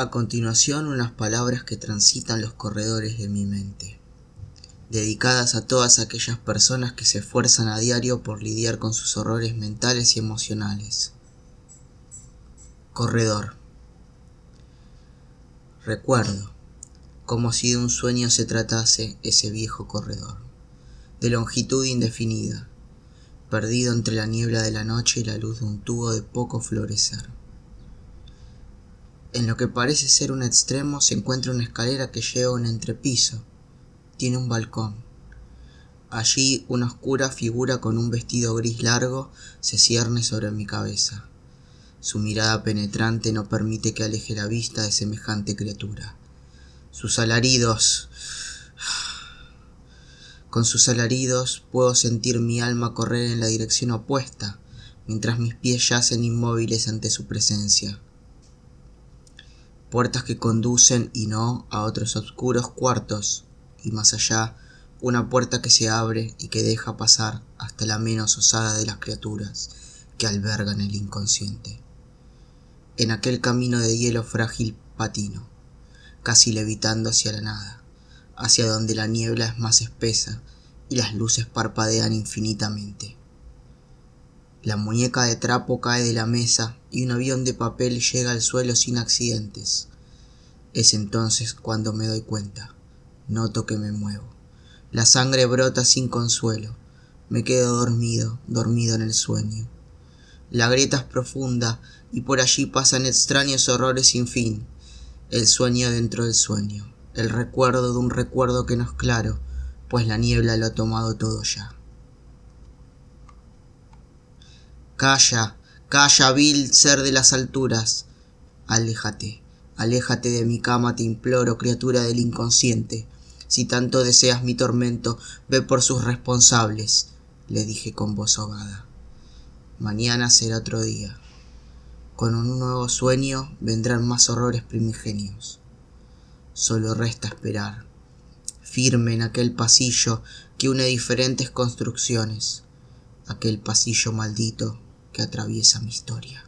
A continuación unas palabras que transitan los corredores de mi mente, dedicadas a todas aquellas personas que se esfuerzan a diario por lidiar con sus horrores mentales y emocionales. Corredor. Recuerdo, como si de un sueño se tratase ese viejo corredor, de longitud indefinida, perdido entre la niebla de la noche y la luz de un tubo de poco florecer. En lo que parece ser un extremo se encuentra una escalera que lleva a un entrepiso. Tiene un balcón. Allí una oscura figura con un vestido gris largo se cierne sobre mi cabeza. Su mirada penetrante no permite que aleje la vista de semejante criatura. Sus alaridos... Con sus alaridos puedo sentir mi alma correr en la dirección opuesta, mientras mis pies yacen inmóviles ante su presencia puertas que conducen y no a otros oscuros cuartos, y más allá una puerta que se abre y que deja pasar hasta la menos osada de las criaturas que albergan el inconsciente. En aquel camino de hielo frágil patino, casi levitando hacia la nada, hacia donde la niebla es más espesa y las luces parpadean infinitamente. La muñeca de trapo cae de la mesa y un avión de papel llega al suelo sin accidentes. Es entonces cuando me doy cuenta. Noto que me muevo. La sangre brota sin consuelo. Me quedo dormido, dormido en el sueño. La grieta es profunda y por allí pasan extraños horrores sin fin. El sueño dentro del sueño. El recuerdo de un recuerdo que no es claro, pues la niebla lo ha tomado todo ya. Calla, calla, vil ser de las alturas. Aléjate, aléjate de mi cama, te imploro, criatura del inconsciente. Si tanto deseas mi tormento, ve por sus responsables, le dije con voz ahogada. Mañana será otro día. Con un nuevo sueño vendrán más horrores primigenios. Solo resta esperar, firme en aquel pasillo que une diferentes construcciones, aquel pasillo maldito que atraviesa mi historia.